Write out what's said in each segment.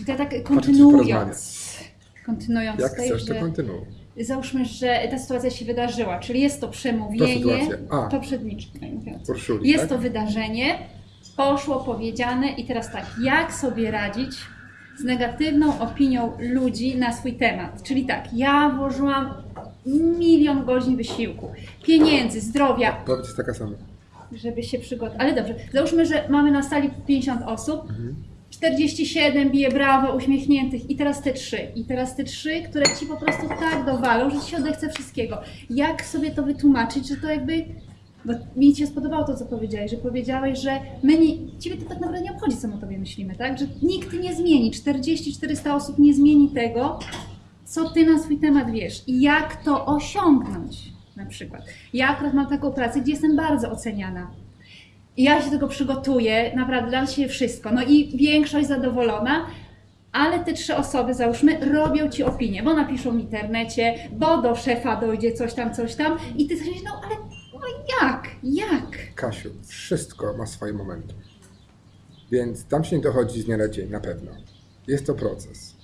i to tak kontynuując, kontynuując Jak tutaj, chcesz, to kontynuuj. załóżmy, że ta sytuacja się wydarzyła, czyli jest to To przemówienie sytuacja. A. Urszuli, Jest tak? to wydarzenie, poszło powiedziane i teraz tak, jak sobie radzić z negatywną opinią ludzi na swój temat? Czyli tak, ja włożyłam milion godzin wysiłku, pieniędzy, zdrowia, Powiedz jest taka sama. żeby się przygotować. Ale dobrze, załóżmy, że mamy na sali 50 osób, Mhm. 47 bije brawo, uśmiechniętych i teraz te trzy. I teraz te trzy, które ci po prostu tak dowalą, że ci się odechce wszystkiego. Jak sobie to wytłumaczyć, że to jakby... Bo mi się spodobało to, co powiedziałeś, że powiedziałeś, że my nie, ciebie to tak naprawdę nie obchodzi, co my o tobie myślimy, tak? Że nikt nie zmieni, 40-400 osób nie zmieni tego, co ty na swój temat wiesz i jak to osiągnąć na przykład. Ja akurat mam taką pracę, gdzie jestem bardzo oceniana. Ja się tego przygotuję, naprawdę dam się wszystko. No i większość zadowolona, ale te trzy osoby, załóżmy, robią ci opinię, bo napiszą w internecie, bo do szefa dojdzie coś tam, coś tam i ty myślisz, no ale no jak, jak? Kasiu, wszystko ma swoje momenty. Więc tam się nie dochodzi z dnia na dzień, na pewno. Jest to proces.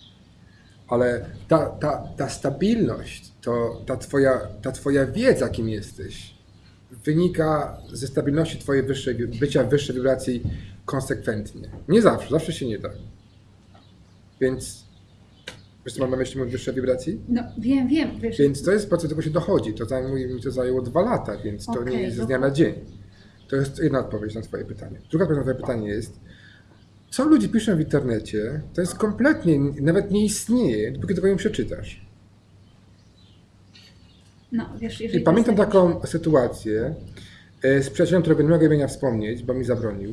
Ale ta, ta, ta stabilność, to ta twoja, ta twoja wiedza, kim jesteś, wynika ze stabilności twojej wyższej, bycia w wyższej wibracji konsekwentnie. Nie zawsze, zawsze się nie da. Więc, wiesz co mam na myśli mówiąc wyższej wibracji? No wiem, wiem, wiesz, Więc to jest proces, do tego się dochodzi. To zajmuje, mi to zajęło dwa lata, więc to nie Okej, jest z no dnia na dzień. To jest jedna odpowiedź na Twoje pytanie. Druga odpowiedź na Twoje pytanie jest, co ludzie piszą w internecie, to jest kompletnie, nawet nie istnieje, dopóki tego nie przeczytasz. No wiesz, I jeżeli... pamiętam to jest taką sytuację e, z przyjacielem, którego nie mogę imienia wspomnieć, bo mi zabronił,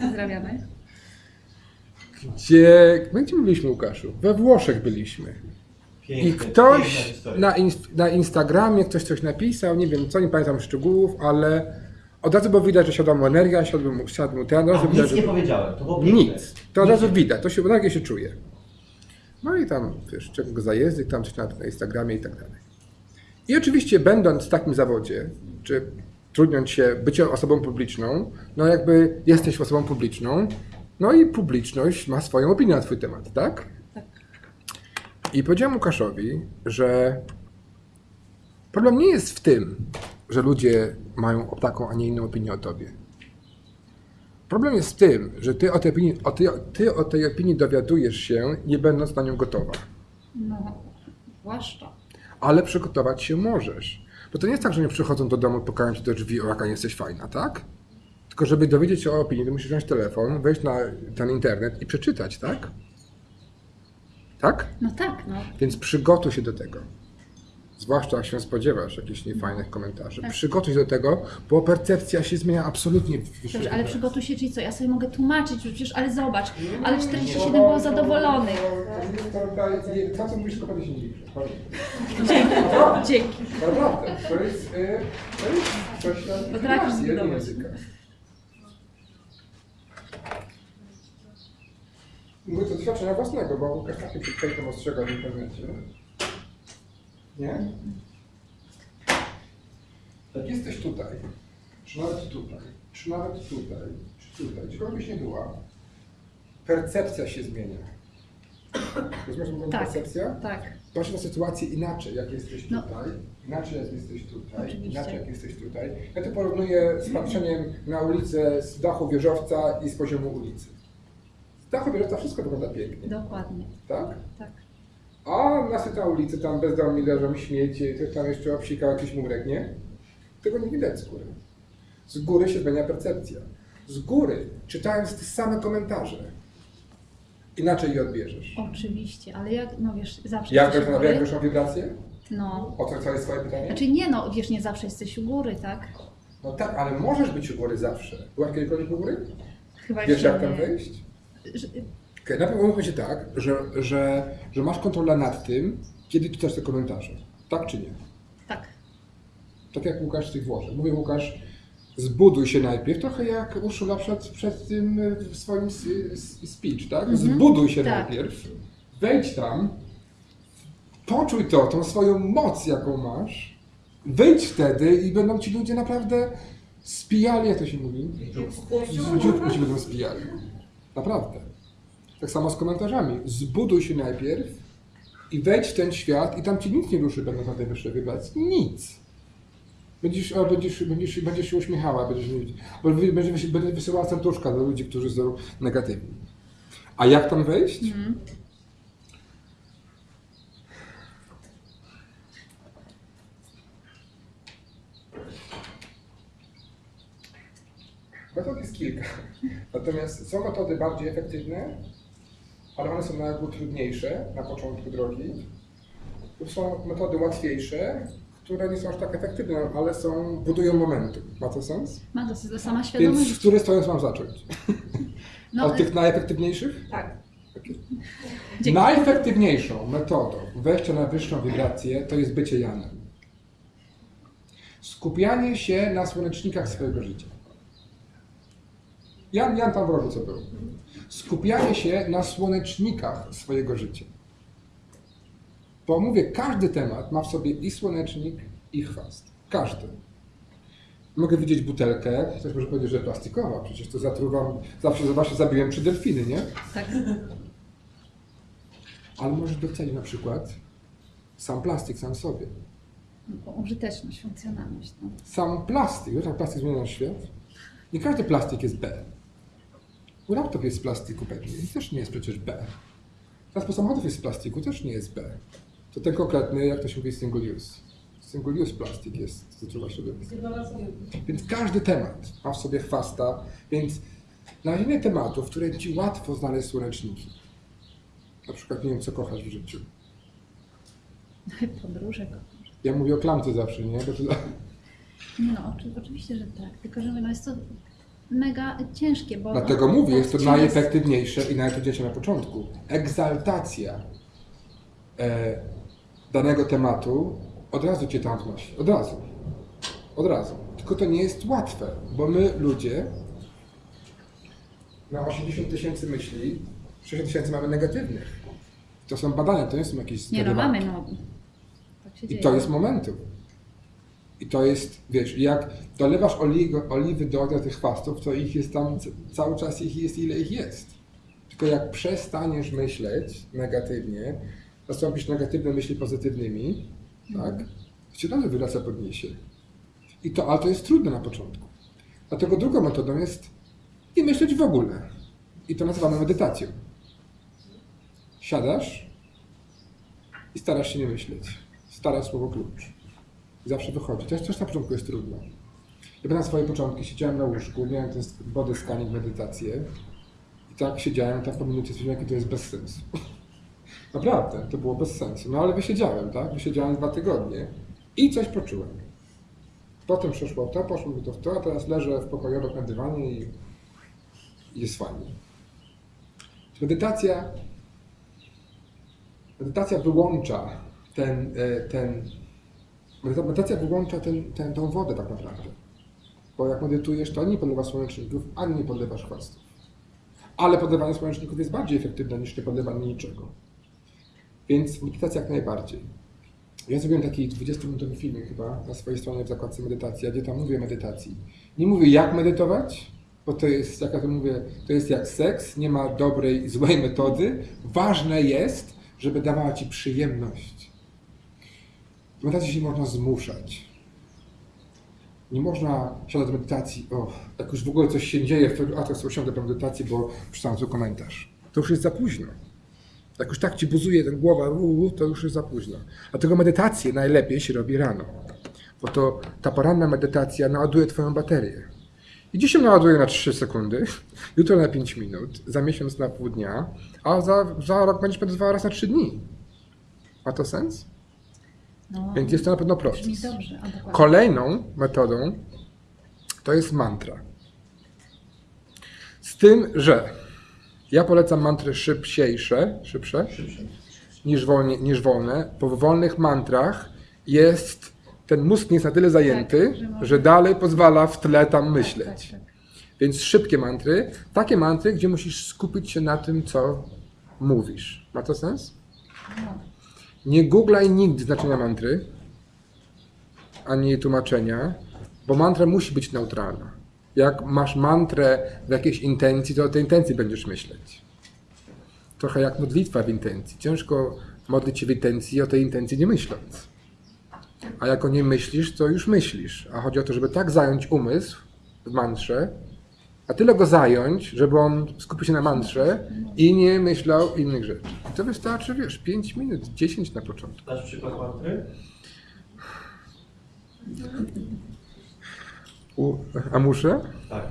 Pozdrawiamy. gdzie, gdzie my byliśmy, Łukaszu? We Włoszech byliśmy. I Piękne, piękna ktoś na, inst- na Instagramie ktoś coś napisał, nie wiem co, nie pamiętam szczegółów, ale od razu było widać, że siadła mu energia, siadł mu, siadł mu ten, od razu A, widać, nic że... nie powiedziałem, to było piękne. Nic. To od razu widać, to się energię się czuje. No i tam, wiesz, czego go tam coś na, na Instagramie i tak dalej. I oczywiście będąc w takim zawodzie, czy trudniąc się bycie osobą publiczną, no jakby jesteś osobą publiczną, no i publiczność ma swoją opinię na twój temat, tak? Tak. I powiedziałem Łukaszowi, że problem nie jest w tym, że ludzie mają taką, a nie inną opinię o tobie. Problem jest w tym, że ty o tej opinii, o ty, ty o tej opinii dowiadujesz się, nie będąc na nią gotowa. No, zwłaszcza. Ale przygotować się możesz. Bo to nie jest tak, że nie przychodzą do domu, pukają ci do drzwi, o jaka nie jesteś fajna, tak? Tylko żeby dowiedzieć się o opinii, to musisz wziąć telefon, wejść na ten internet i przeczytać, tak? Tak? No tak, no. Więc przygotuj się do tego. Zwłaszcza jak się spodziewasz jakichś niefajnych komentarzy. Tak. Przygotuj się do tego, bo percepcja się zmienia absolutnie. Dobrze, ale przygotuj się, czyli co? Ja sobie mogę tłumaczyć, przecież, ale zobacz, ale 47 było zadowolonych. To, co mówisz, tylko się nie liczy. Dzięki. Naprawdę, to jest, y, to jest coś na Potrafisz języka. Mówię to doświadczenia własnego, bo Łukasz takie przed fejtem ostrzegał w internecie. Nie? Jak jesteś tutaj, czy nawet tutaj, czy nawet tutaj, czy tutaj, gdziekolwiek byś nie była, percepcja się zmienia. Rozumiesz, co Tak. percepcja? Tak. Patrz na sytuację inaczej, jak jesteś No. tutaj, inaczej jak jesteś tutaj, Oczywiście. inaczej jak jesteś tutaj. Ja to porównuję z patrzeniem na ulicę z dachu wieżowca i z poziomu ulicy. Z dachu wieżowca wszystko wygląda pięknie, Dokładnie. tak? Tak. A na na ulicy tam bezdomni leżą śmieci, ktoś tam jeszcze obsikał jakiś murek, nie? Tego nie widać z góry. Z góry się zmienia percepcja. Z góry, czytając te same komentarze, inaczej je odbierzesz. Oczywiście, ale jak, no wiesz, zawsze Jak jesteś u góry. weszło wibracje? No. O co jest twoje pytanie? Znaczy nie no, wiesz, nie zawsze jesteś u góry, tak? No tak, ale możesz być u góry zawsze. Byłaś kiedykolwiek u góry? Chyba Wiesz jeszcze jak tam nie. wejść? Okay, najpierw umówmy się tak, że, że, że masz kontrolę nad tym, kiedy czytasz te komentarze. Tak czy nie? Tak. Tak jak Łukasz z tych Włoszech. Mówię Łukasz, zbuduj się najpierw, trochę jak Urszula przed, przed tym w swoim speech, tak? Mhm. Zbuduj się Tak. najpierw, wejdź tam, poczuj to, tą swoją moc, jaką masz, wyjdź wtedy i będą ci ludzie naprawdę spijali, jak to się mówi? Z dzióbku ci będą spijali. Naprawdę. Tak samo z komentarzami. Zbuduj się najpierw i wejdź w ten świat i tam ci nic nie ruszy, będąc na tej wyższej wibracji. Nic. Będziesz, a będziesz, będziesz, będziesz się uśmiechała, będziesz, bo wy- będzie, wysi- będzie wysyłała serduszka do ludzi, którzy są negatywni. A jak tam wejść? Metod jest kilka. Natomiast są metody bardziej efektywne, ale one są na ogół trudniejsze na początku drogi. Są metody łatwiejsze, które nie są aż tak efektywne, ale są, budują momentum. Ma to sens? Ma dosyć to sama Więc świadomość. z której strony mam zacząć? No, Od tych najefektywniejszych? tak. Dzięki. Najefektywniejszą metodą wejścia na wyższą wibrację to jest bycie Janem. Skupianie się na słonecznikach swojego życia. Jan, Jan tam w rogu co był. Skupianie się na słonecznikach swojego życia. Bo mówię, każdy temat ma w sobie i słonecznik, i chwast. Każdy. Mogę widzieć butelkę, ktoś może powiedzieć, że plastikowa, przecież to zatruwam, zawsze właśnie zabiłem trzy delfiny, nie? Tak. Ale możesz docenić na przykład sam plastik sam sobie. Użyteczność, funkcjonalność. No. Sam plastik, wiesz jak plastik zmienia nasz świat? Nie każdy plastik jest B. Laptop jest z plastiku pewnie i też nie jest przecież B. Transport samochodów jest z plastiku, też nie jest B. To ten konkretny, jak to się mówi, single use. Single use plastik jest, zatruwa środowisko. Więc każdy temat ma w sobie chwasta, więc znalezienie tematów, w których Ci łatwo znaleźć słoneczniki. Na przykład nie wiem, co kochasz w życiu. Podróże. Ja mówię o klamce zawsze, nie? Bo to, No, oczy- oczywiście, że tak. Tylko, że no jest to mega ciężkie, bo... dlatego mówię, jest to najefektywniejsze i najtrudniejsze na początku. Egzaltacja e, danego tematu od razu Cię tam wnosi. Od razu. Od razu. Tylko to nie jest łatwe, bo my ludzie na 80 tysięcy myśli 60 tysięcy mamy negatywnych. To są badania, to nie są jakieś Nie no, mamy no. Tak I to jest momentum. I to jest, wiesz, jak dolewasz oliwy, oliwy do tych chwastów, to ich jest tam, cały czas ich jest ile ich jest. Tylko jak przestaniesz myśleć negatywnie, zastąpisz negatywne myśli pozytywnymi, tak, to cię dalej wyraca podniesie. I to, ale to jest trudne na początku. Dlatego drugą metodą jest nie myśleć w ogóle. I to nazywamy medytacją. Siadasz i starasz się nie myśleć. Stare słowo klucz. I zawsze wychodzi. Jest też na początku jest trudno. Ja na swoje początki siedziałem na łóżku, miałem ten body scanning, medytację i tak siedziałem, tak po minucie stwierdziłem, jakie to jest bez sensu. Naprawdę, to było bez sensu. No ale wysiedziałem, tak? Wysiedziałem dwa tygodnie i coś poczułem. Potem przeszło to, poszło mi to w to, a teraz leżę w pokoju dywanie i, jest fajnie. Medytacja Medytacja wyłącza ten, e, ten medytacja wyłącza ten, ten, tą wodę tak naprawdę. Bo jak medytujesz, to ani nie podlewasz słoneczników, ani nie podlewasz chwastów. Ale podlewanie słoneczników jest bardziej efektywne niż nie podlewanie niczego. Więc medytacja jak najbardziej. Ja zrobiłem taki 20-minutowy film chyba na swojej stronie w zakładce medytacja, gdzie tam mówię o medytacji. Nie mówię jak medytować, bo to jest, jak ja to mówię, to jest jak seks, nie ma dobrej i złej metody. Ważne jest, żeby dawała ci przyjemność. W medytacji się nie można zmuszać. Nie można siadać do medytacji, o, jak już w ogóle coś się dzieje, to, a to sobie usiądę do medytacji, bo przeczytałem tu komentarz. To już jest za późno. Jak już tak ci buzuje ten głowa, u, u, to już jest za późno. Dlatego medytację najlepiej się robi rano. Bo to ta poranna medytacja naładuje twoją baterię. I dzisiaj naładuje na 3 sekundy, jutro na 5 minut, za miesiąc na pół dnia, a za, za rok będziesz medytowała raz na 3 dni. Ma to sens? No, Więc jest to na pewno proces. dobrze. Kolejną metodą to jest mantra. Z tym, że ja polecam mantry szybciejsze, szybsze niż, wolnie, niż wolne, bo w wolnych mantrach jest ten mózg nie jest na tyle zajęty, Tak, że może- że dalej pozwala w tle tam Tak, myśleć. tak, tak. Więc szybkie mantry, takie mantry, gdzie musisz skupić się na tym, co mówisz. Ma to sens? No. Nie googlaj nigdy znaczenia mantry, ani jej tłumaczenia, bo mantra musi być neutralna. Jak masz mantrę w jakiejś intencji, to o tej intencji będziesz myśleć. trochę jak modlitwa w intencji. Ciężko modlić się w intencji, o tej intencji nie myśląc. A jak o niej myślisz, to już myślisz. A chodzi o to, żeby tak zająć umysł w mantrze, a tyle go zająć, żeby on skupił się na mantrze i nie myślał innych rzeczy. I to wystarczy, wiesz, 5 minut, 10 na początku. Dasz przykład mantry? U, a muszę? Tak.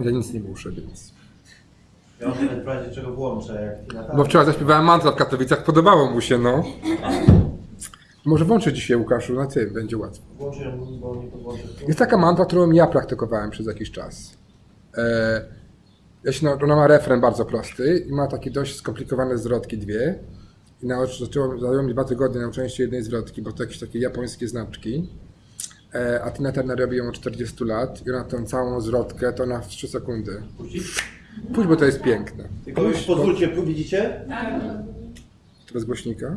Ja nic nie muszę, więc... Ja mam nawet w razie czego włączę, jak Bo wczoraj zaśpiewałem mantrę w Katowicach, podobało mu się, no. Może włączę dzisiaj, Łukaszu, na tym, będzie łatwo. Włączę bo nie podłączę. Jest taka mantra, którą ja praktykowałem przez jakiś czas. E, ja się, na- ona ma refren bardzo prosty i ma takie dość skomplikowane zwrotki dwie. I naucz, zaczęło, zajęło mi dwa tygodnie nauczenie się jednej zwrotki, bo to jakieś takie japońskie znaczki. E, a Tina Turner robi ją od 40 lat i ona tą całą zwrotkę to na 3 sekundy. Pójdź, bo to jest piękne. Tylko już pozwólcie, widzicie? To bez głośnika.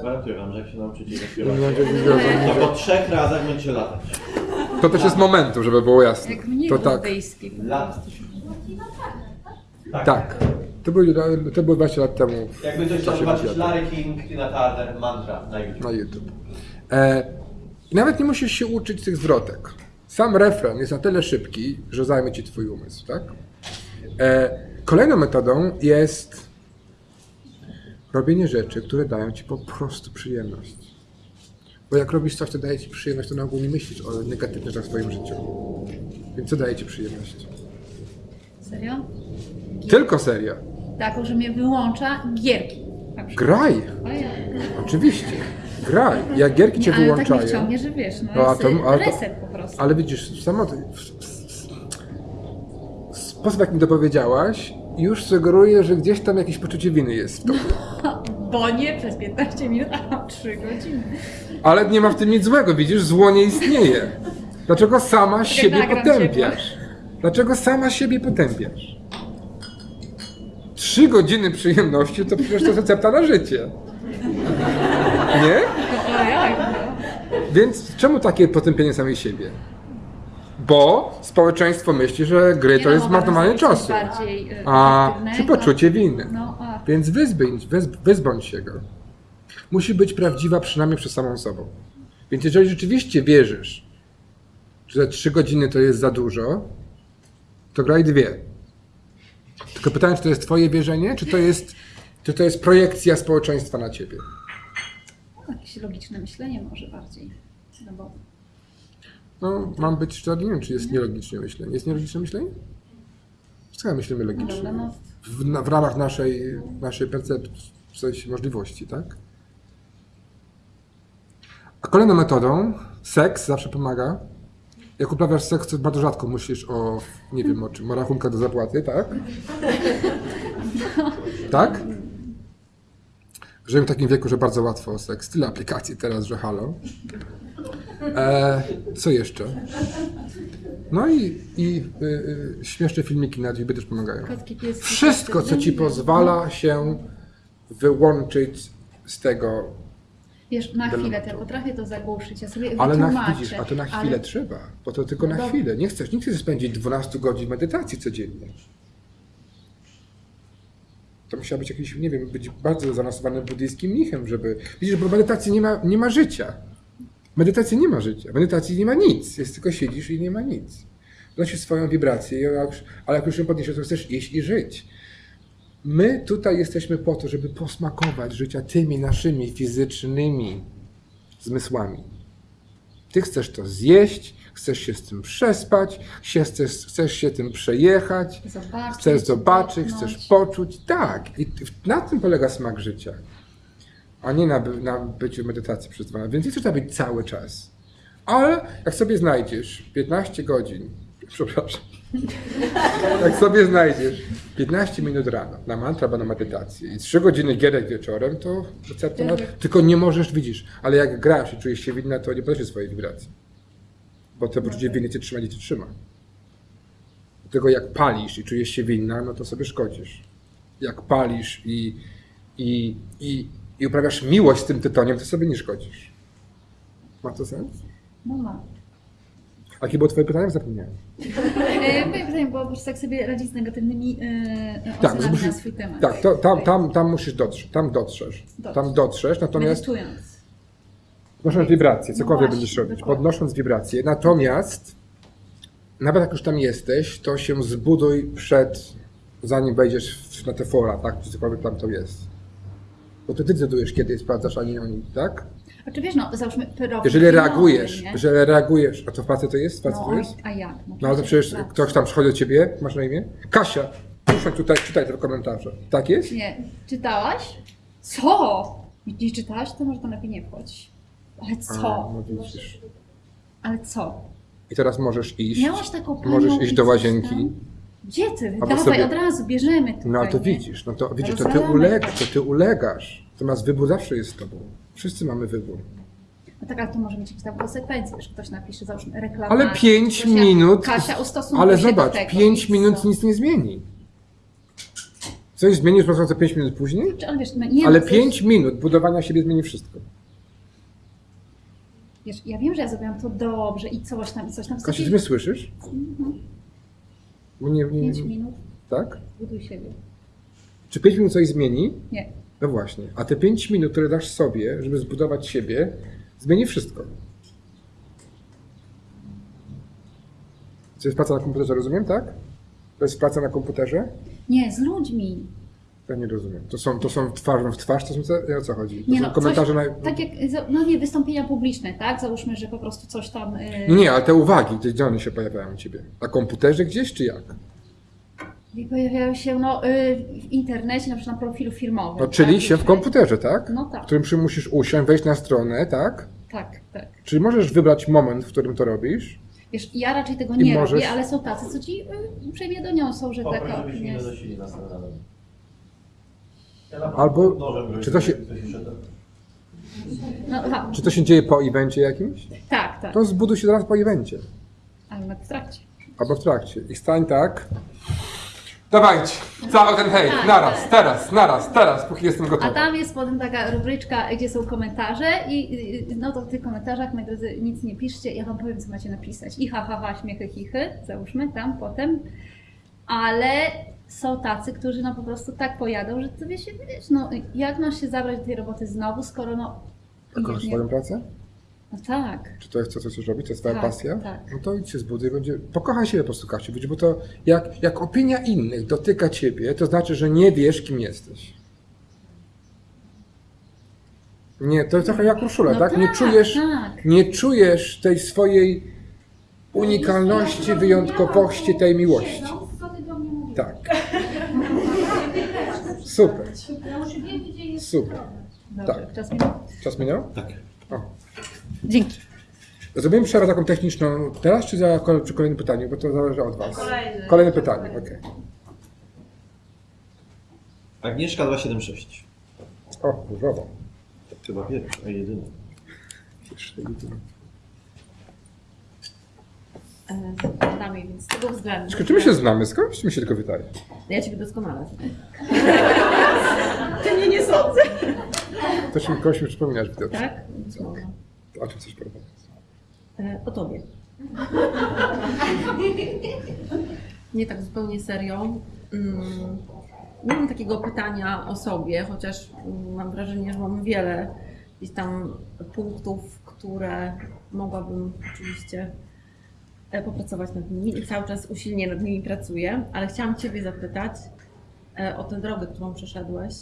Gwarantuję wam, że jak się nauczycie zaśpiewać, to po trzech razach będziecie latać. To też jest momentu, żeby było jasne. Jak mnie To tak. Lat. Tak. To było, to było 20 lat temu. Jakby ktoś chciał zobaczyć. Larry King, Tina Turner, mantra na YouTube. na YouTube. E, i nawet nie musisz się uczyć tych zwrotek. Sam refren jest na tyle szybki, że zajmie ci twój umysł, tak? E, kolejną metodą jest robienie rzeczy, które dają ci po prostu przyjemność. Bo jak robisz coś, co daje ci przyjemność, to na ogół nie myślisz o negatywnych rzeczach w swoim życiu. Więc co daje ci przyjemność? Serio? Tylko seria. Taką, że mnie wyłącza gierki. Graj! Oczywiście. Graj. Jak gierki cię Nie, ale tak wyłączają. mnie wciągnie, że wiesz, no, No, a to- ale to- reset prostu. Ale widzisz, samo sposób, jak mi to powiedziałaś, już sugeruje, że gdzieś tam jakieś poczucie winy jest w tobie. Bo nie przez 15 minut, a 3 godziny. Ale nie ma w tym nic złego, widzisz, zło nie istnieje. Dlaczego sama siebie nagram cię, potępiasz? Dlaczego sama siebie potępiasz? Trzy godziny przyjemności to przecież to recepta na życie. Nie? Więc czemu takie potępienie samej siebie? Bo społeczeństwo myśli, że gry Nie to no, jest mogłabym marnowanie zrobić coś czasu. e, A czy poczucie winy. No, a Więc wyzbądź, wyz, wyzbądź się go. Musi być prawdziwa przynajmniej przed samą sobą. Więc jeżeli rzeczywiście wierzysz, że trzy godziny to jest za dużo, to graj dwie. Tylko pytanie, czy to jest twoje wierzenie, czy to jest, czy to jest projekcja społeczeństwa na ciebie? Jakieś logiczne myślenie może bardziej. No bo No, mam być szczery, nie wiem, czy jest nielogiczne myślenie. Jest nielogiczne myślenie? Ja myślimy no dobra, logicznie? no W, na, w ramach naszej, naszej percepcji, w sensie możliwości, tak? A kolejną metodą, seks zawsze pomaga. Jak uprawiasz seks, to bardzo rzadko myślisz o, nie wiem o czym, o rachunkach do zapłaty, tak? Tak? Żyjemy w takim wieku, że bardzo łatwo o seks. Tyle aplikacji teraz, że halo. E, co jeszcze? No i, i y, y, śmieszne filmiki na YouTube też pomagają. kotki, pieski. Wszystko, co ci pozwala się wyłączyć z tego, Wiesz, na chwilę, to ja potrafię to zagłuszyć, ja sobie ale na, widzisz, a to na ale- chwilę trzeba, bo to tylko na chwilę. Nie chcesz, nie chcesz spędzić 12 godzin medytacji codziennie. To musiał być jakiś, nie wiem, być bardzo zaawansowanym buddyjskim mnichem, żeby... Widzisz, bo medytacji nie ma, nie ma życia. Medytacji nie ma życia. Medytacji nie ma nic. Jest tylko siedzisz i nie ma nic. Donosisz swoją wibrację, ale jak już- ją podniesiesz, to chcesz iść i żyć. My tutaj jesteśmy po to, żeby posmakować życia tymi naszymi fizycznymi zmysłami. Ty chcesz to zjeść, chcesz się z tym przespać, się- chcesz, chcesz się tym przejechać, Zobaczyć, chcesz zobaczyć, dotknąć. chcesz poczuć. Tak, i na tym polega smak życia, a nie na, na byciu medytacji przez dwa. Więc nie chcesz tam być cały czas. Ale jak sobie znajdziesz 15 godzin, Przepraszam. Jak sobie znajdziesz 15 minut rano na mantra albo na medytację i 3 godziny gierek wieczorem, to recepta na... Tylko nie możesz, widzisz, ale jak grasz i czujesz się winna, to nie podnosisz swojej wibracji. Bo to poczucie winy cię trzyma, nie cię trzyma. Dlatego jak palisz i czujesz się winna, no to sobie szkodzisz. Jak palisz i, i, i, i uprawiasz miłość z tym tytoniem, to sobie nie szkodzisz. Ma to sens? No ma. A jakie było twoje pytanie? Zapomniałem. E, Moje pytanie było, po prostu jak sobie radzić z negatywnymi e, Tak, ocenami musisz- na swój temat. Tak, to, tam, tam, tam musisz dotrzeć, tam dotrzesz. Tam dotrzesz, natomiast Medytując. podnosząc wibracje, cokolwiek No będziesz robić, dokładnie. podnosząc wibracje. Natomiast nawet jak już tam jesteś, to się zbuduj przed, zanim wejdziesz na te fora, tak, czy cokolwiek tam to jest. Bo to ty decydujesz, kiedy sprawdzasz, a nie oni, tak? A czy wiesz, no załóżmy profil Jeżeli reagujesz, nie? jeżeli reagujesz, a to w pracy to jest? W pracy No, to jest? a jak? No ale to przecież ktoś tam przychodzi do ciebie, masz na imię? Kasia, proszę tutaj, czytaj te komentarze. Tak jest? Nie. Czytałaś? Co? Nie, czytałaś? To może tam lepiej nie wchodź. Ale A, co? no widzisz. Ale co? I teraz możesz iść. Miałaś taką panią Możesz iść do łazienki. Gdzie ty? Albo Dawaj, sobie- od razu, bierzemy tutaj, No to widzisz, no to widzisz, to ty ulegasz, to ty ulegasz. Natomiast wybór zawsze jest z tobą. Wszyscy mamy wybór. No tak, ale to może mieć jakieś tam konsekwencje, że ktoś napisze, załóżmy reklamę. Ale pięć Kasia, minut. Kasia, ustosunkuj Ale zobacz, do tego. pięć I minut co? nic nie zmieni. Coś zmienisz pracując pięć minut później? Czy, ale wiesz, no nie Ale no, coś- pięć minut budowania siebie zmieni wszystko. Wiesz, ja wiem, że ja zrobiłam to dobrze i coś tam, i coś tam. Kasia, Sobie ty mnie słyszysz? Bo nie, nie, pięć minut, tak? buduj siebie. Czy pięć minut coś zmieni? Nie. No właśnie. A te 5 minut, które dasz sobie, żeby zbudować siebie, zmieni wszystko. To jest praca na komputerze, rozumiem, tak? To jest praca na komputerze? Nie, z ludźmi. Ja nie rozumiem. To są, to są twarzą w twarz, to są co, o co chodzi? To Nie są no, komentarze coś, na... Tak jak, no nie, wystąpienia publiczne, tak? Załóżmy, że po prostu coś tam... Yy, Nie, ale te uwagi, gdzie one się pojawiają u ciebie? Na komputerze gdzieś, czy jak? I pojawiają się no, yy, w internecie, na przykład na profilu firmowym. No, czyli tak? się w komputerze, tak? No W tak, którym przy- musisz usiąść, wejść na stronę, tak? tak, tak. Czyli możesz wybrać moment, w którym to robisz. Wiesz, ja raczej tego nie możesz- robię, ale są tacy, co ci yy, uprzejmie doniosą, że Poproś, taka żebyśmy nie jest. nas na. Ja Albo- czy to się-. No, Czy to się dzieje po evencie jakimś? tak, tak, To zbuduj się zaraz po evencie. ale na w trakcie. Albo w trakcie. I stań tak. Dawajcie, cały ten hejt, Tak, naraz, tak. teraz, naraz, teraz, póki jestem A gotowy. tam jest potem taka rubryczka, gdzie są komentarze i no to w tych komentarzach, moi drodzy, nic nie piszcie, ja wam powiem, co macie napisać. I ha, ha, ha, śmiechy, chichy, załóżmy tam potem. Ale są tacy, którzy no po prostu tak pojadą, że ty wiesz, wiesz, no jak masz się zabrać do tej roboty znowu, skoro no... A kochasz swoją pracę? No tak. Czy to jest to, co chcesz robić? To jest twoja Tak, pasja? tak. No to idź się zbuduj, będzie... Pokochaj siebie po prostu, Kasiu, bo to jak, jak opinia innych dotyka ciebie, to znaczy, że nie wiesz, kim jesteś. Nie, to jest trochę jak Urszula, No tak? Nie tak, czujesz, tak. nie czujesz tej swojej unikalności, wyjątkowości, tej miłości. Tak. Super, super. Dobrze, Tak. czas minął. Czas minął? Tak. O. Dzięki. Zrobimy przerwę taką techniczną teraz, czy za, przy kolejnym pytaniu, bo to zależy od Was. Kolejny. Kolejne pytanie, okej. Agnieszka 276. O, różowo. Chyba pierwszy, a jedyny. E, Nami, więc z tego względu. Czy my się znamy? Skąd mi się tylko wydaje? Ja ciebie doskonale. Ty mnie nie sądzę. To się kogoś mi przypominasz. Tak? No. O czym coś porozmawiać? E, O tobie. Nie tak zupełnie serio. Mm, Nie mam takiego pytania o sobie, chociaż mam wrażenie, że mam wiele gdzieś tam punktów, które mogłabym oczywiście e, popracować nad nimi i cały czas usilnie nad nimi pracuję, ale chciałam Ciebie zapytać e, o tę drogę, którą przeszedłeś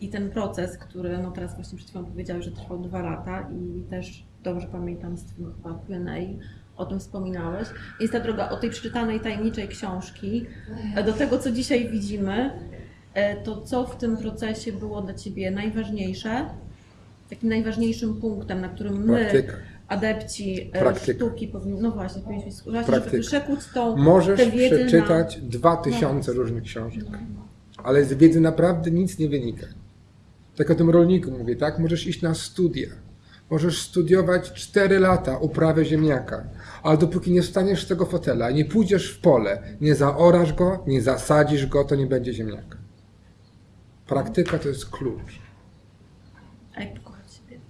i ten proces, który no teraz właśnie przed chwilą powiedziałeś, że trwał dwa lata i też dobrze pamiętam z Twojego chyba Q&A, o tym wspominałeś. Jest ta droga od tej przeczytanej tajemniczej książki e, do tego, co dzisiaj widzimy, e, to co w tym procesie było dla Ciebie najważniejsze, takim najważniejszym punktem, na którym my Praktyka. adepci e, Praktyka. sztuki powinni, no właśnie, powinniśmy Praktyka. żeby przekuć tą Możesz tę wiedzę przeczytać dwa tysiące różnych książek, ale z wiedzy naprawdę nic nie wynika. Tak o tym rolniku mówię, tak? Możesz iść na studia. Możesz studiować 4 lata uprawę ziemniaka, ale dopóki nie wstaniesz z tego fotela, nie pójdziesz w pole, nie zaorasz go, nie zasadzisz go, to nie będzie ziemniaka. Praktyka to jest klucz. A jak pokochać siebie?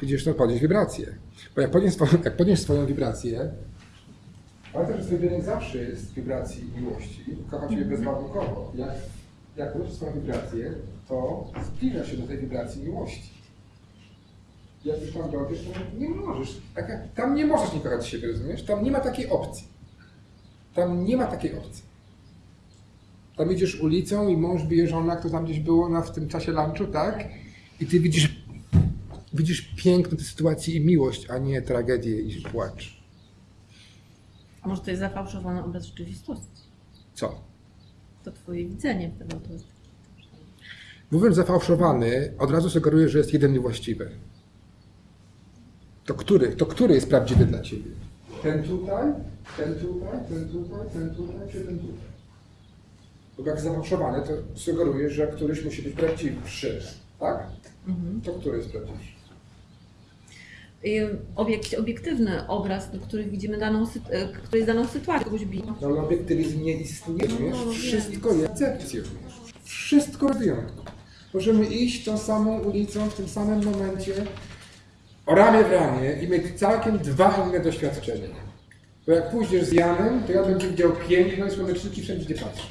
Widzisz, to podnieść wibrację. Bo jak podniesz, swoją, jak podniesz swoją wibrację, pamiętaj, że twój wynik zawsze jest w wibracji miłości. Kocha Ciebie bezwarunkowo. Jak, jak podniesiesz swoją wibrację, to zbliża się do tej wibracji miłości. Jak już tam dojdziesz, to nie możesz. Tak tam nie możesz nie kochać siebie, rozumiesz? Tam nie ma takiej opcji. Tam nie ma takiej opcji. Tam idziesz ulicą i mąż bije żonę, jak to tam gdzieś było na, w tym czasie lunchu, tak? I ty widzisz widzisz piękno tej sytuacji i miłość, a nie tragedię i płacz. A może to jest zafałszowany obraz rzeczywistości? Co? To twoje widzenie tego. Mówiąc zafałszowany, od razu sugeruję, że jest jeden niewłaściwy. To który? To który jest prawdziwy dla ciebie? Ten tutaj, ten tutaj, ten tutaj, ten tutaj, czy ten tutaj? Bo jak zafałszowany, to sugeruje, że któryś musi być prawdziwszy. Tak? To który jest prawdziwszy? I obiekt, obiektywny obraz, który widzimy daną, e, który jest daną sytuacją, kogoś bije. No ale obiektywizm nie istnieje, No, wiesz? no, Wszystko jest percepcją. Wszystko bez wyjątku. Możemy iść tą samą ulicą w tym samym momencie, ramię w ramię i mieć całkiem dwa inne doświadczenia. Bo jak pójdziesz z Janem, to ja będę widział piękno i słoneczniki wszędzie, gdzie patrzę.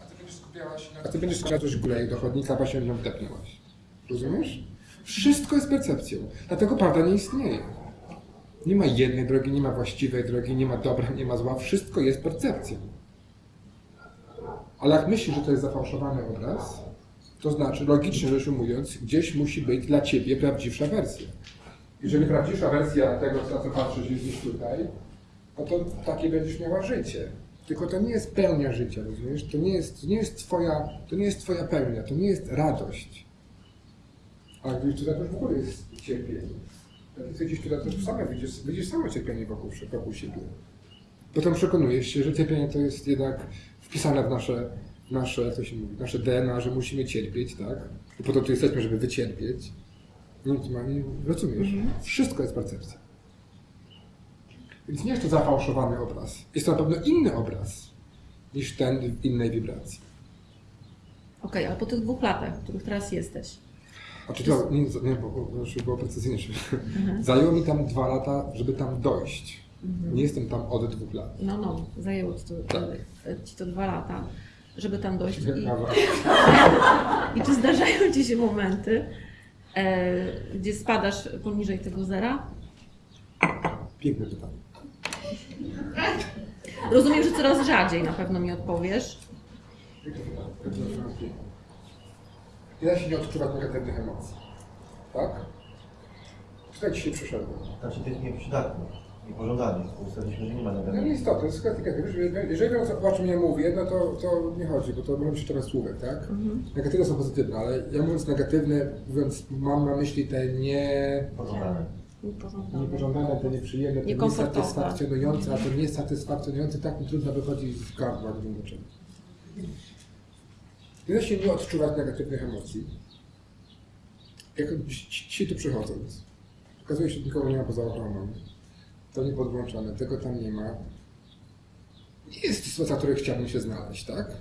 A ty będziesz skupiałaś na... A ty będziesz skupiała coś górę do chodnika, bo się nią wdepnęłaś. Rozumiesz? Wszystko jest percepcją. Dlatego prawda nie istnieje. Nie ma jednej drogi, nie ma właściwej drogi, nie ma dobra, nie ma zła. Wszystko jest percepcją. Ale jak myślisz, że to jest zafałszowany obraz, to znaczy, logicznie rzecz ujmując, gdzieś musi być dla ciebie prawdziwsza wersja. Jeżeli prawdziwsza wersja tego, na co patrzysz, jest gdzieś tutaj, no to takie będziesz miała życie. Tylko to nie jest pełnia życia, rozumiesz? To nie jest, to nie jest, twoja, to nie jest twoja pełnia, to nie jest radość. A tutaj, to już w ogóle jest cierpienie. Ty gdzieś tutaj, to już same widzisz, widzisz samo cierpienie wokół, wokół siebie. Potem przekonujesz się, że cierpienie to jest jednak wpisane w nasze, nasze, jak to się mówi, nasze DNA, że musimy cierpieć, tak? I po to tu jesteśmy, żeby wycierpieć. No, to rozumiesz? Wszystko jest percepcja. Więc nie jest to zafałszowany obraz. Jest to na pewno inny obraz niż ten w innej wibracji. Okej, ale po tych dwóch latach, w których teraz jesteś, A czy to, nie, nie bo, żeby było precyzyjniejsze. Zajęło mi tam dwa lata, żeby tam dojść. Nie jestem tam od dwóch lat. no no, zajęło ci to, Tak. ci to dwa lata, żeby tam dojść. I, i czy zdarzają ci się momenty, e, gdzie spadasz poniżej tego zera? Piękne pytanie. Rozumiem, że coraz rzadziej na pewno mi odpowiesz. Da się nie odczuwać negatywnych emocji. Tak? Tutaj dzisiaj przyszedłem. Znaczy tych nieprzydatnych, niepożądanych. Ustaliliśmy, że nie ma No negatywnych. nieistotne, to jest kwestia, wiesz, jeżeli wiem o czym ja mówię, no to, to nie chodzi, bo to będę przeczytać słówek, tak? Negatywne są pozytywne, ale ja mówiąc negatywne, mówiąc, mam na myśli te nie, Pożądane. Niepożądane. niepożądane, te nieprzyjemne, te Niekomfortowe. niesatysfakcjonujące, a te niesatysfakcjonujące tak mi trudno wychodzi z gardła, nie wiem dlaczego. Da się nie odczuwać negatywnych emocji. Jak dzisiaj tu przychodząc, okazuje się, że nikogo nie ma poza ochroną. To nie podłączone, tego tam nie ma. Nie jest to sytuacja, w której chciałbym się znaleźć, tak?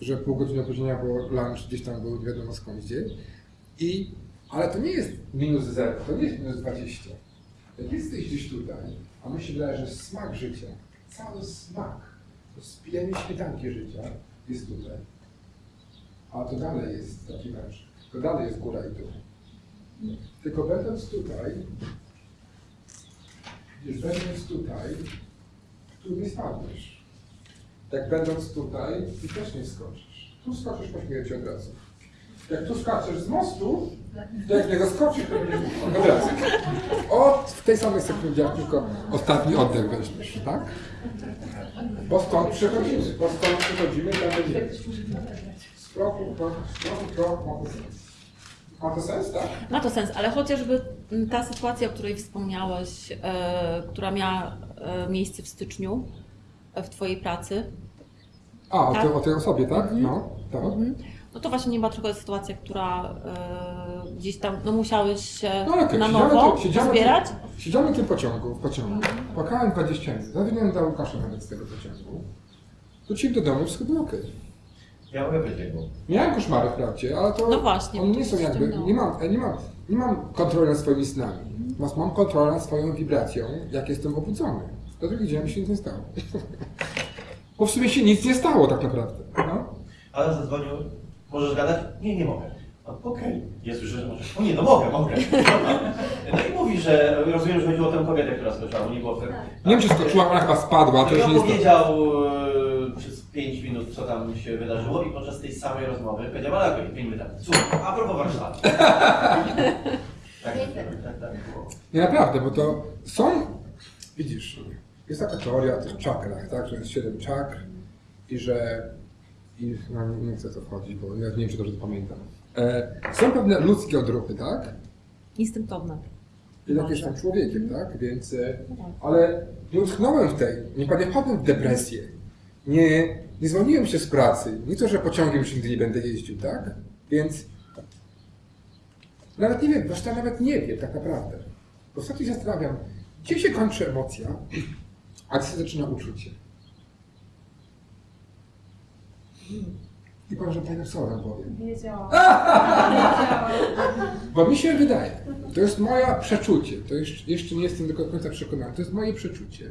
Że pół godziny opóźnienia, bo lunch gdzieś tam był nie wiadomo skąd gdzie. I, ale to nie jest minus zero, to nie jest minus 20. Jak jesteś gdzieś tutaj, a mi się wydaje, że smak życia, cały smak, to spijanie śmietanki życia jest tutaj. A to dalej jest taki mecz. To dalej jest góra i dół. Tylko będąc tutaj, gdzieś będąc tutaj, tu nie spadniesz. Jak będąc tutaj, ty też nie skoczysz. Tu skoczysz po śmierci od razu. Jak tu skaczesz z mostu, to jak niego skoczysz, to będziesz od razu. O, w tej samej sekundzie, jak tylko ostatni oddech weźmiesz, tak? Bo stąd przechodzimy, bo stąd przechodzimy, tam będziemy. Kroku krok, kroku krok, mamy sens. Ma to sens, tak? Ma to sens, ale chociażby ta sytuacja, o której wspomniałeś, e, która miała e, miejsce w styczniu e, w Twojej pracy, A, o, Tak. tej- o tej osobie, tak? No, tak. Mhm. no to właśnie nie była tylko sytuacja, która e, gdzieś tam, no musiałeś się No ale okej, na nowo siedziałem zbierać. Siedziałem w tym pociągu, w pociągu. Płakałem 20 minut. Zawinąłem do Łukasza nawet z tego pociągu. Wróciłem do domu, wszystko było okej. Ja mogę być było. Miałem koszmary wprawdzie, ale to No właśnie, one to nie są jakby, nie mam, nie mam, nie mam kontroli nad swoimi snami. Natomiast mam kontrolę nad swoją wibracją, jak jestem obudzony. Do drugi dzień mi się nic nie stało. Bo w sumie się nic nie stało tak naprawdę. No. Ale zadzwonił, możesz gadać? Nie, nie mogę. Okej, jest już, że możesz. O nie, no mogę, mogę. No i mówi, że rozumiem, że chodziło o tę kobietę, która skoczyła, bo nie było wtedy. Nie wiem, czy skoczyła, ona chyba spadła, to I już nie jest to. opowiedział e, przez 5 minut, co tam się wydarzyło i podczas tej samej rozmowy powiedział, ale jak 5 minut tak, słuchaj, a propos Warszawy. tak, tak, tak było. Nie naprawdę, bo to są, widzisz, jest taka teoria o tych czakrach, tak, że jest siedem czakr i że, i, no, nie chcę o to wchodzić, bo ja nie wiem, czy dobrze to pamiętam. E, są pewne ludzkie odruchy, tak? Instynktowne. Jednak jestem człowiekiem, tak? Więc, e, ale nie utknąłem w tej, nie nie wpadłem w depresję. Nie, nie zwolniłem się z pracy. Nie to, że pociągiem już nigdy nie będę jeździł, tak? Więc nawet nie wiem, zresztą nawet nie wiem tak naprawdę. Bo ostatnio się zastanawiam, gdzie się kończy emocja, a gdzie się zaczyna uczucie. I powiem, że panią Sorę powiem. Wiedziałam. Bo mi się wydaje, to jest moje przeczucie, to jeszcze, jeszcze nie jestem do końca przekonany, to jest moje przeczucie.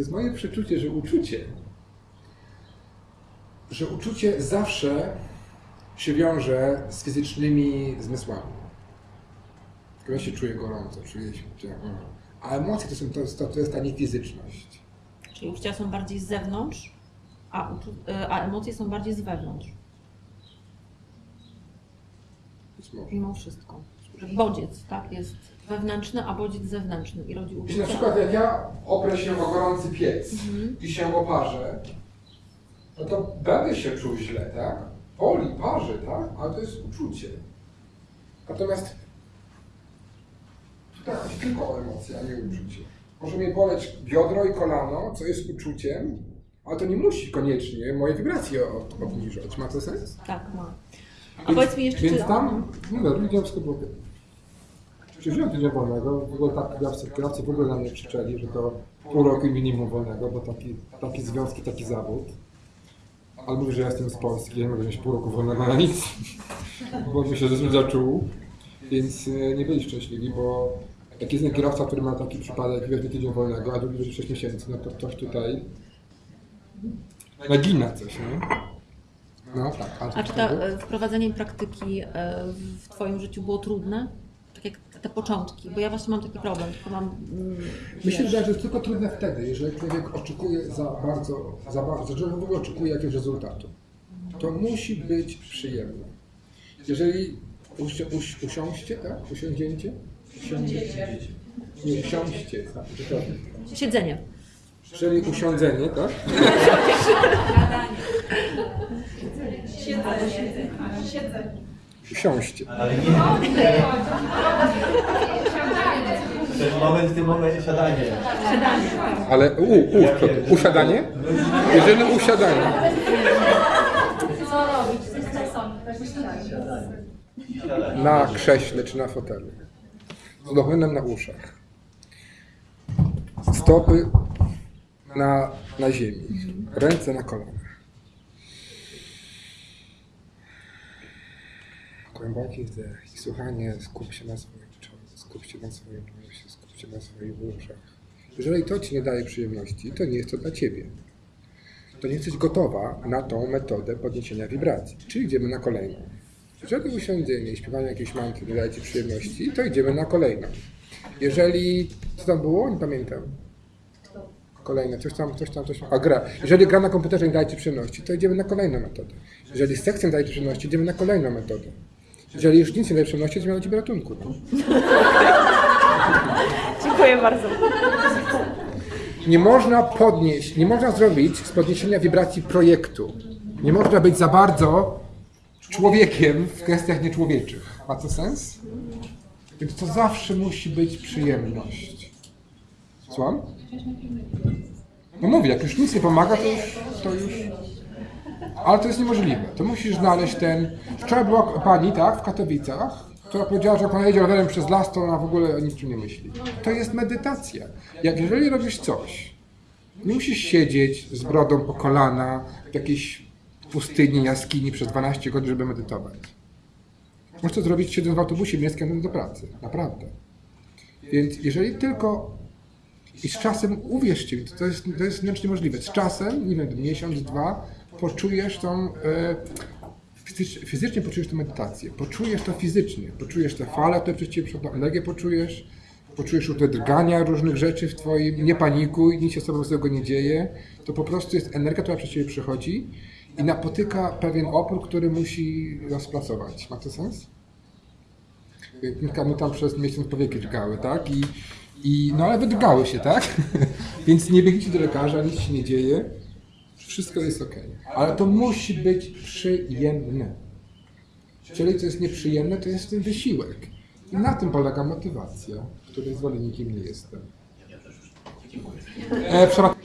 To jest moje przeczucie, że uczucie, że uczucie zawsze się wiąże z fizycznymi zmysłami. Ja się czuję gorąco, czuję się, że- a emocje to, są, to, jest, to, jest ta niefizyczność. Czyli uczucia są bardziej z zewnątrz, a, e, a emocje są bardziej z wewnątrz. Mimo wszystko. Bodziec, tak, jest wewnętrzny, a bodziec zewnętrzny i rodzi Jeśli na uczucie. przykład jak ja oprę się o gorący piec i się oparzę, no to będę się czuł źle, tak? Boli, parzy, tak? Ale to jest uczucie. Natomiast tutaj chodzi tylko o emocje, a nie uczucie. Może mnie boleć biodro i kolano, co jest uczuciem, ale to nie musi koniecznie moje wibracje obniżać. Ma to sens? Tak, ma. A powiedz mi jeszcze, Więc czy... tam, no dobra, widziałem wszystko było. Czy wziąłem tydzień wolnego, w ogóle tak kierowcy, kierowcy w ogóle na mnie krzyczeli, że to pół roku minimum wolnego, bo taki, taki związki, taki zawód. Ale mówię, że ja jestem z Polski, nie mogę mieć pół roku wolnego na nic, bo mi się zaczął. Więc e, nie byli szczęśliwi, bo jak jest kierowca, który ma taki przypadek, weźmie tydzień wolnego, a drugi będzie 6 miesięcy, no to ktoś tutaj nagina coś, nie? No tak. A czy to e, wprowadzenie praktyki e, w Twoim życiu było trudne? Tak jak te początki, bo ja właśnie mam taki problem, tylko mam... mm, wiesz, wydaje, że jest tylko trudne wtedy, jeżeli człowiek oczekuje za bardzo, za bardzo, że w ogóle oczekuje jakiegoś rezultatu. To musi być przyjemne. Jeżeli usi, usi, usiąście, tak? Usiądziecie? Usiądziecie. Nie, usiąście, tak. Siedzenie. Czyli usiądzenie, tak? Usiąście. Ale nie. Jest moment w tym momencie siadanie. Ale u, u, to? usiadanie? Jeżeli usiadanie. Co robić? Czasami. Siadanie. Na krześle czy na fotelu. Z dochonem na uszach. Stopy na, na ziemi. Ręce na kolanach. Głęboki wdech i słuchanie. Skup się na swoim czole, skup się na swoim nosie, skup się na swoich uszach. Jeżeli to Ci nie daje przyjemności, to nie jest to dla Ciebie. To nie jesteś gotowa na tą metodę podniesienia wibracji. Czyli idziemy na kolejną. Jeżeli usiądzienie i śpiewanie jakiejś mantry nie daje Ci przyjemności, to idziemy na kolejną. Jeżeli... Co tam było? Nie pamiętam. Kolejne, coś tam, coś tam, coś tam. A gra. Jeżeli gra na komputerze nie daje Ci przyjemności, to idziemy na kolejną metodę. Jeżeli seks nie daje Ci przyjemności, idziemy na kolejną metodę. Jeżeli już nic nie daje przyjemności, idziemy na Ciebie ratunku. Dziękuję bardzo. Nie można podnieść, nie można zrobić z podniesienia wibracji projektu. Nie można być za bardzo człowiekiem w kwestiach nieczłowieczych. Ma to sens? Więc to zawsze musi być przyjemność. Słucham? No mówię, jak już nic nie pomaga, to już, to już... Ale to jest niemożliwe. To musisz znaleźć ten... Wczoraj była pani, tak, w Katowicach, która powiedziała, że jak ona jedzie rowerem przez las, to ona w ogóle o niczym nie myśli. To jest medytacja. Jak jeżeli robisz coś, nie musisz siedzieć z brodą po kolana w jakiejś pustyni, jaskini przez 12 godzin, żeby medytować. Możesz to zrobić siedząc w autobusie miejskim do pracy. Naprawdę. Więc jeżeli tylko i z czasem, uwierzcie mi, to jest, to jest wręcz niemożliwe. Z czasem, nie wiem, miesiąc, dwa, poczujesz tą, e, fizycz, fizycznie poczujesz tę medytację, poczujesz to fizycznie, poczujesz te fale, które przez ciebie przechodzą, energię poczujesz, poczujesz już te drgania różnych rzeczy w twoim, nie panikuj, nic się z tobą nie dzieje, to po prostu jest energia, która przez ciebie przechodzi i napotyka pewien opór, który musi rozpracować. Ma to sens? Kilka tam przez miesiąc powieki drgały, tak? I, i, no ale wydrgały się, tak? Więc nie biegnijcie do lekarza, nic się nie dzieje. Wszystko jest ok. Ale to musi być przyjemne. Jeżeli to jest nieprzyjemne, to jest ten wysiłek. I na tym polega motywacja, której zwolennikiem nie jestem. E, przepraszam.